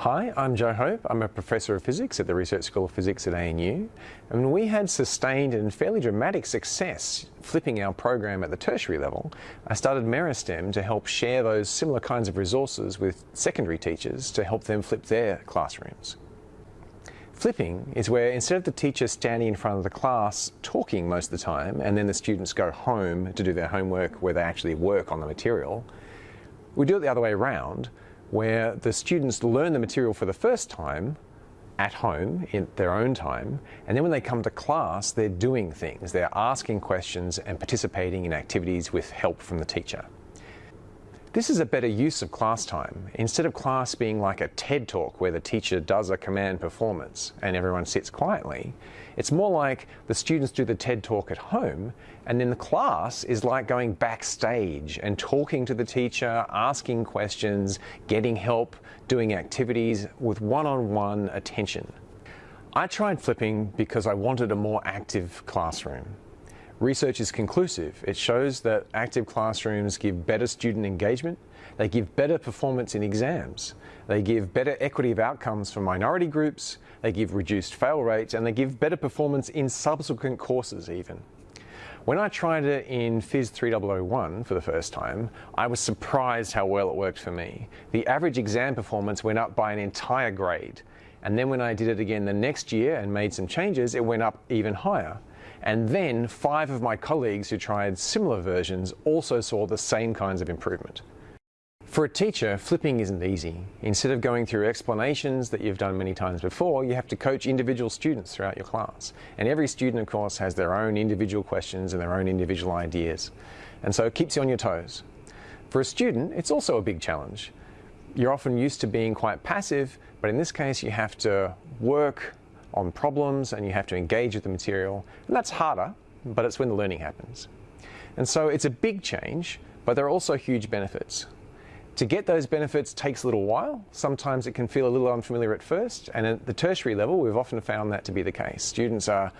Hi, I'm Joe Hope. I'm a professor of physics at the Research School of Physics at ANU. And we had sustained and fairly dramatic success flipping our program at the tertiary level. I started Meristem to help share those similar kinds of resources with secondary teachers to help them flip their classrooms. Flipping is where instead of the teacher standing in front of the class talking most of the time and then the students go home to do their homework where they actually work on the material, we do it the other way around where the students learn the material for the first time at home in their own time and then when they come to class they're doing things. They're asking questions and participating in activities with help from the teacher this is a better use of class time. Instead of class being like a TED talk where the teacher does a command performance and everyone sits quietly, it's more like the students do the TED talk at home and then the class is like going backstage and talking to the teacher, asking questions, getting help, doing activities with one-on-one -on -one attention. I tried flipping because I wanted a more active classroom. Research is conclusive. It shows that active classrooms give better student engagement, they give better performance in exams, they give better equity of outcomes for minority groups, they give reduced fail rates, and they give better performance in subsequent courses even. When I tried it in Phys 3001 for the first time, I was surprised how well it worked for me. The average exam performance went up by an entire grade. And then when I did it again the next year and made some changes, it went up even higher. And then five of my colleagues who tried similar versions also saw the same kinds of improvement. For a teacher, flipping isn't easy. Instead of going through explanations that you've done many times before, you have to coach individual students throughout your class. And every student, of course, has their own individual questions and their own individual ideas. And so it keeps you on your toes. For a student, it's also a big challenge. You're often used to being quite passive, but in this case, you have to work on problems and you have to engage with the material. And that's harder, but it's when the learning happens. And so it's a big change, but there are also huge benefits. To get those benefits takes a little while. Sometimes it can feel a little unfamiliar at first, and at the tertiary level, we've often found that to be the case. Students are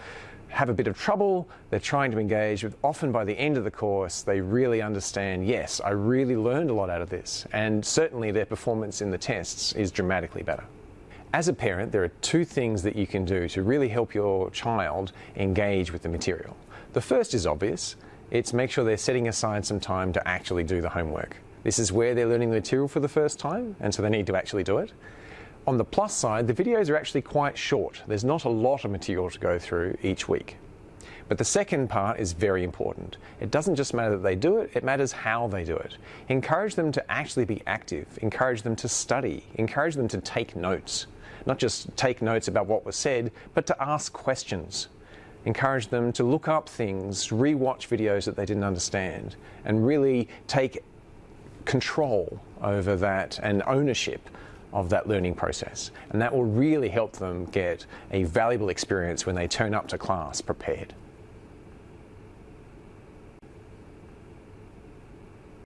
have a bit of trouble, they're trying to engage with, often by the end of the course, they really understand, yes, I really learned a lot out of this, and certainly their performance in the tests is dramatically better. As a parent, there are two things that you can do to really help your child engage with the material. The first is obvious. It's make sure they're setting aside some time to actually do the homework. This is where they're learning the material for the first time, and so they need to actually do it. On the plus side, the videos are actually quite short. There's not a lot of material to go through each week. But the second part is very important. It doesn't just matter that they do it, it matters how they do it. Encourage them to actually be active, encourage them to study, encourage them to take notes not just take notes about what was said, but to ask questions. Encourage them to look up things, re-watch videos that they didn't understand, and really take control over that and ownership of that learning process. And that will really help them get a valuable experience when they turn up to class prepared.